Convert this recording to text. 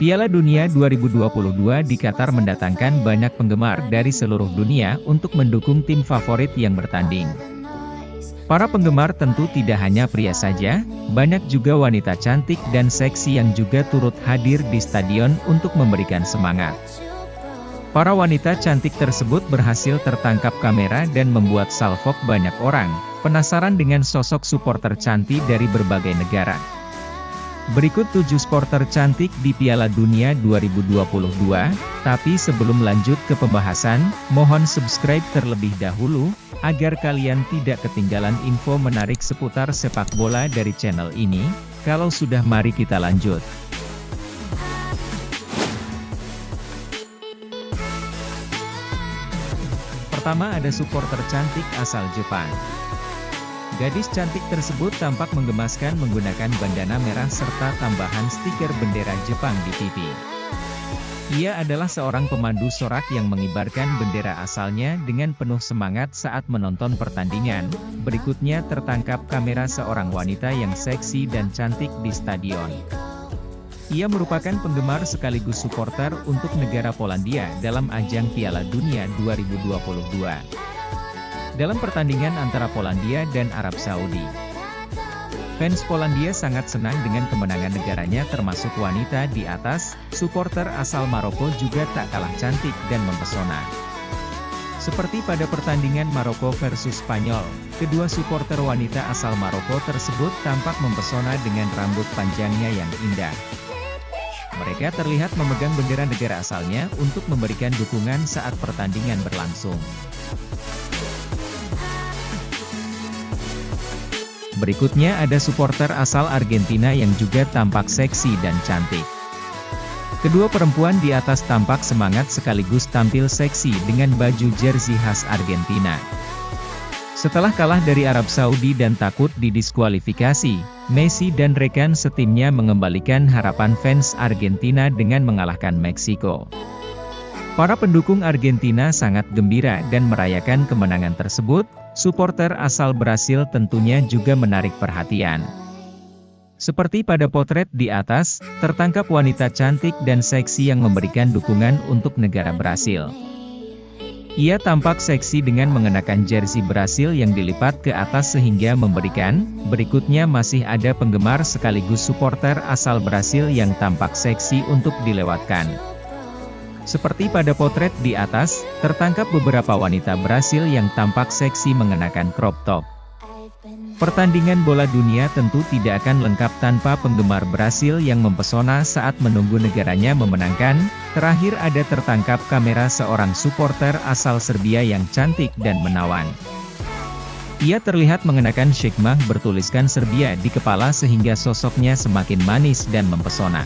Piala Dunia 2022 di Qatar mendatangkan banyak penggemar dari seluruh dunia untuk mendukung tim favorit yang bertanding. Para penggemar tentu tidak hanya pria saja, banyak juga wanita cantik dan seksi yang juga turut hadir di stadion untuk memberikan semangat. Para wanita cantik tersebut berhasil tertangkap kamera dan membuat salvok banyak orang, penasaran dengan sosok supporter cantik dari berbagai negara. Berikut 7 supporter cantik di Piala Dunia 2022, tapi sebelum lanjut ke pembahasan, mohon subscribe terlebih dahulu, agar kalian tidak ketinggalan info menarik seputar sepak bola dari channel ini, kalau sudah mari kita lanjut. Pertama ada supporter cantik asal Jepang. Gadis cantik tersebut tampak menggemaskan menggunakan bandana merah serta tambahan stiker bendera Jepang di pipi. Ia adalah seorang pemandu sorak yang mengibarkan bendera asalnya dengan penuh semangat saat menonton pertandingan. Berikutnya tertangkap kamera seorang wanita yang seksi dan cantik di stadion. Ia merupakan penggemar sekaligus supporter untuk negara Polandia dalam ajang Piala Dunia 2022 dalam pertandingan antara Polandia dan Arab Saudi. Fans Polandia sangat senang dengan kemenangan negaranya termasuk wanita di atas, supporter asal Maroko juga tak kalah cantik dan mempesona. Seperti pada pertandingan Maroko versus Spanyol, kedua supporter wanita asal Maroko tersebut tampak mempesona dengan rambut panjangnya yang indah. Mereka terlihat memegang bendera negara asalnya untuk memberikan dukungan saat pertandingan berlangsung. Berikutnya ada supporter asal Argentina yang juga tampak seksi dan cantik. Kedua perempuan di atas tampak semangat sekaligus tampil seksi dengan baju jersey khas Argentina. Setelah kalah dari Arab Saudi dan takut didiskualifikasi, Messi dan rekan setimnya mengembalikan harapan fans Argentina dengan mengalahkan Meksiko. Para pendukung Argentina sangat gembira dan merayakan kemenangan tersebut, Supporter asal Brasil tentunya juga menarik perhatian. Seperti pada potret di atas, tertangkap wanita cantik dan seksi yang memberikan dukungan untuk negara Brasil. Ia tampak seksi dengan mengenakan jersey Brasil yang dilipat ke atas sehingga memberikan, berikutnya masih ada penggemar sekaligus supporter asal Brasil yang tampak seksi untuk dilewatkan. Seperti pada potret di atas, tertangkap beberapa wanita Brasil yang tampak seksi mengenakan crop top. Pertandingan bola dunia tentu tidak akan lengkap tanpa penggemar Brasil yang mempesona saat menunggu negaranya memenangkan. Terakhir ada tertangkap kamera seorang supporter asal Serbia yang cantik dan menawan. Ia terlihat mengenakan shikmah bertuliskan Serbia di kepala sehingga sosoknya semakin manis dan mempesona.